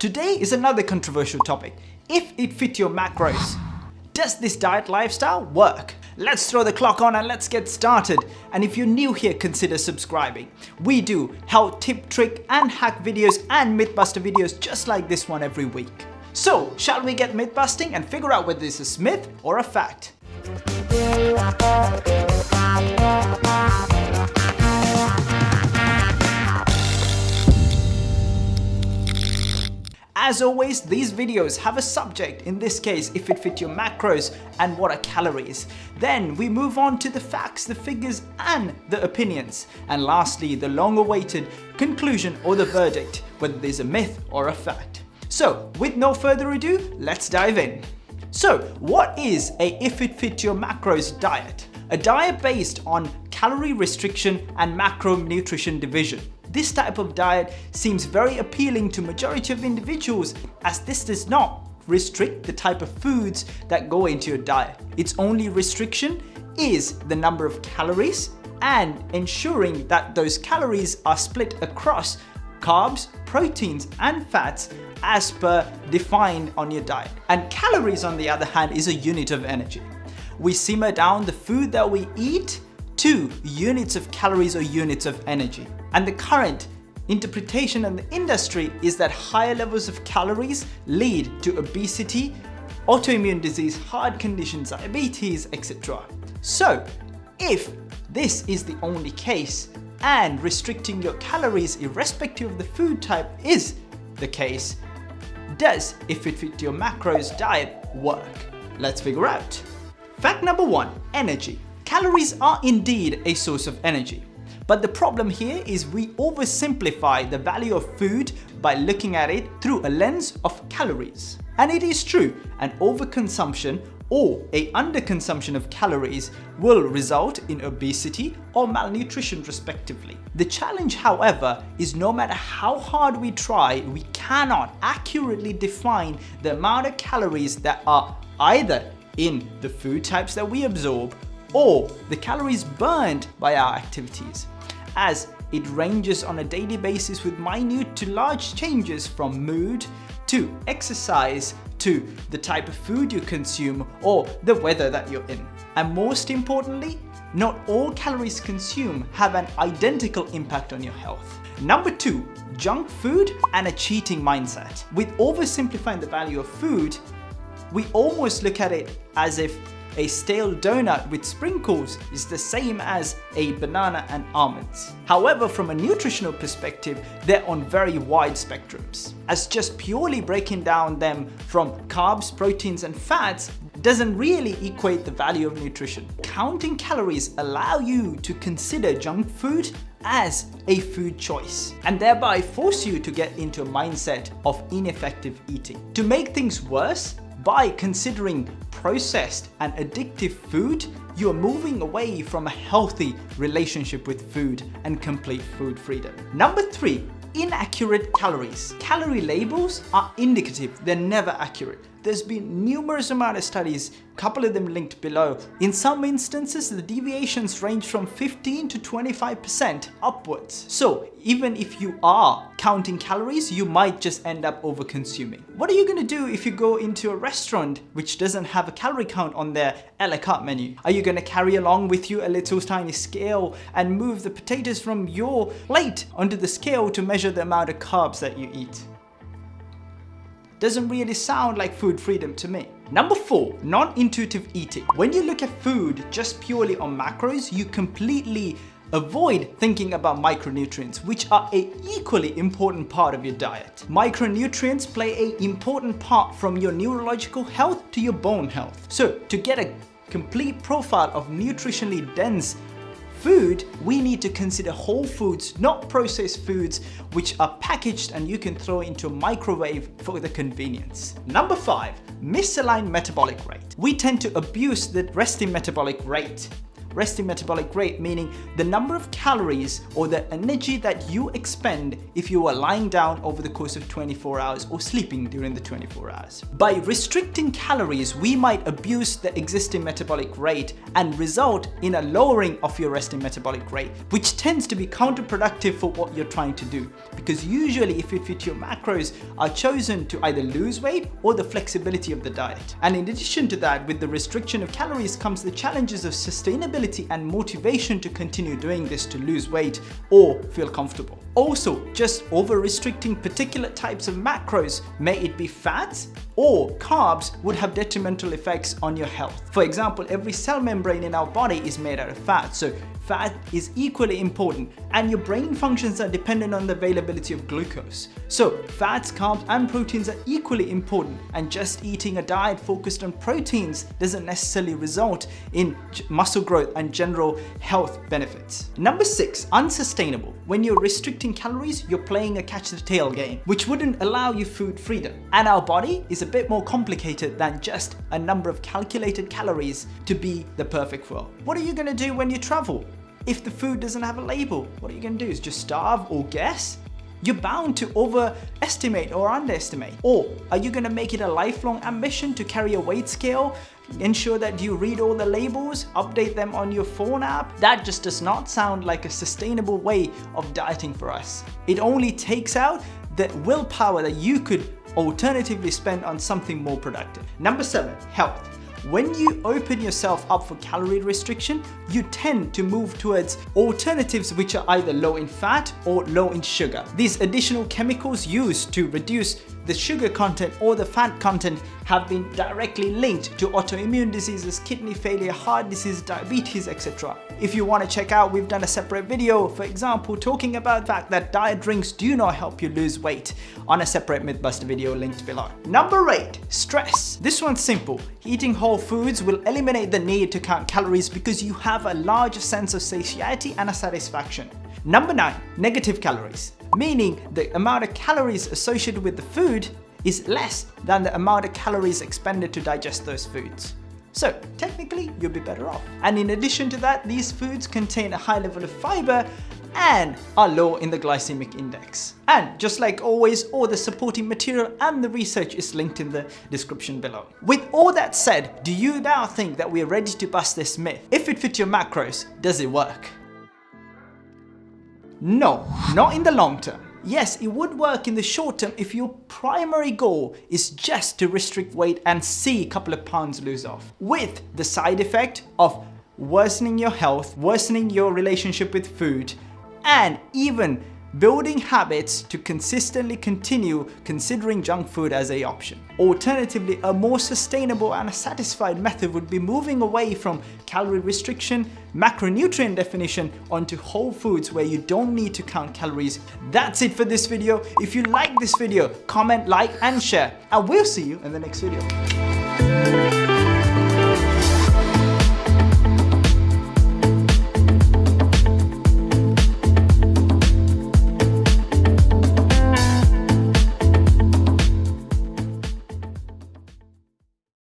Today is another controversial topic. If it fit your macros, does this diet lifestyle work? Let's throw the clock on and let's get started. And if you're new here, consider subscribing. We do health tip, trick and hack videos and mythbuster videos just like this one every week. So, shall we get myth busting and figure out whether this is myth or a fact? As always, these videos have a subject, in this case, if it fit your macros and what are calories. Then we move on to the facts, the figures and the opinions. And lastly, the long awaited conclusion or the verdict, whether there's a myth or a fact. So with no further ado, let's dive in. So what is a if it fit your macros diet? A diet based on calorie restriction and macronutrition division. This type of diet seems very appealing to majority of individuals as this does not restrict the type of foods that go into your diet. Its only restriction is the number of calories and ensuring that those calories are split across carbs, proteins and fats as per defined on your diet. And calories on the other hand is a unit of energy. We simmer down the food that we eat to units of calories or units of energy. And the current interpretation in the industry is that higher levels of calories lead to obesity, autoimmune disease, heart conditions, diabetes, etc. So if this is the only case and restricting your calories irrespective of the food type is the case, does if it fit your macros diet work? Let's figure out. Fact number one, energy. Calories are indeed a source of energy. But the problem here is we oversimplify the value of food by looking at it through a lens of calories. And it is true, an overconsumption or a underconsumption of calories will result in obesity or malnutrition respectively. The challenge however is no matter how hard we try, we cannot accurately define the amount of calories that are either in the food types that we absorb or the calories burned by our activities as it ranges on a daily basis with minute to large changes from mood to exercise to the type of food you consume or the weather that you're in. And most importantly, not all calories consumed have an identical impact on your health. Number two, junk food and a cheating mindset. With oversimplifying the value of food, we almost look at it as if a stale donut with sprinkles is the same as a banana and almonds. However, from a nutritional perspective, they're on very wide spectrums. As just purely breaking down them from carbs, proteins and fats doesn't really equate the value of nutrition. Counting calories allow you to consider junk food as a food choice and thereby force you to get into a mindset of ineffective eating. To make things worse, by considering processed and addictive food, you are moving away from a healthy relationship with food and complete food freedom. Number three, inaccurate calories. Calorie labels are indicative, they're never accurate. There's been numerous amount of studies, couple of them linked below. In some instances, the deviations range from 15 to 25% upwards. So even if you are counting calories, you might just end up over consuming. What are you gonna do if you go into a restaurant which doesn't have a calorie count on their a la carte menu? Are you gonna carry along with you a little tiny scale and move the potatoes from your plate onto the scale to measure the amount of carbs that you eat? Doesn't really sound like food freedom to me. Number four, non-intuitive eating. When you look at food just purely on macros, you completely avoid thinking about micronutrients, which are a equally important part of your diet. Micronutrients play a important part from your neurological health to your bone health. So to get a complete profile of nutritionally dense food, we need to consider whole foods, not processed foods, which are packaged and you can throw into a microwave for the convenience. Number five, misaligned metabolic rate. We tend to abuse the resting metabolic rate resting metabolic rate, meaning the number of calories or the energy that you expend if you are lying down over the course of 24 hours or sleeping during the 24 hours. By restricting calories, we might abuse the existing metabolic rate and result in a lowering of your resting metabolic rate, which tends to be counterproductive for what you're trying to do. Because usually if it fit your macros are chosen to either lose weight or the flexibility of the diet. And in addition to that, with the restriction of calories comes the challenges of sustainability and motivation to continue doing this to lose weight or feel comfortable. Also, just over restricting particular types of macros, may it be fats or carbs would have detrimental effects on your health. For example, every cell membrane in our body is made out of fat, so fat is equally important and your brain functions are dependent on the availability of glucose. So fats, carbs and proteins are equally important and just eating a diet focused on proteins doesn't necessarily result in muscle growth and general health benefits. Number six, unsustainable. When you're restricting calories, you're playing a catch the tail game, which wouldn't allow you food freedom. And our body is a bit more complicated than just a number of calculated calories to be the perfect world. What are you gonna do when you travel? If the food doesn't have a label, what are you gonna do? Is just starve or guess? You're bound to overestimate or underestimate. Or are you gonna make it a lifelong ambition to carry a weight scale ensure that you read all the labels, update them on your phone app. That just does not sound like a sustainable way of dieting for us. It only takes out the willpower that you could alternatively spend on something more productive. Number seven, health. When you open yourself up for calorie restriction, you tend to move towards alternatives which are either low in fat or low in sugar. These additional chemicals used to reduce the sugar content or the fat content have been directly linked to autoimmune diseases, kidney failure, heart disease, diabetes, etc. If you want to check out, we've done a separate video, for example, talking about the fact that diet drinks do not help you lose weight on a separate Mythbuster video linked below. Number 8. Stress. This one's simple. Eating whole foods will eliminate the need to count calories because you have a larger sense of satiety and a satisfaction. Number 9. Negative calories. Meaning the amount of calories associated with the food is less than the amount of calories expended to digest those foods. So technically you'll be better off. And in addition to that, these foods contain a high level of fiber and are low in the glycemic index. And just like always, all the supporting material and the research is linked in the description below. With all that said, do you now think that we're ready to bust this myth? If it fits your macros, does it work? No, not in the long term. Yes, it would work in the short term if your primary goal is just to restrict weight and see a couple of pounds lose off. With the side effect of worsening your health, worsening your relationship with food, and even building habits to consistently continue considering junk food as a option. Alternatively, a more sustainable and a satisfied method would be moving away from calorie restriction, macronutrient definition onto whole foods where you don't need to count calories. That's it for this video. If you like this video, comment, like and share and we'll see you in the next video.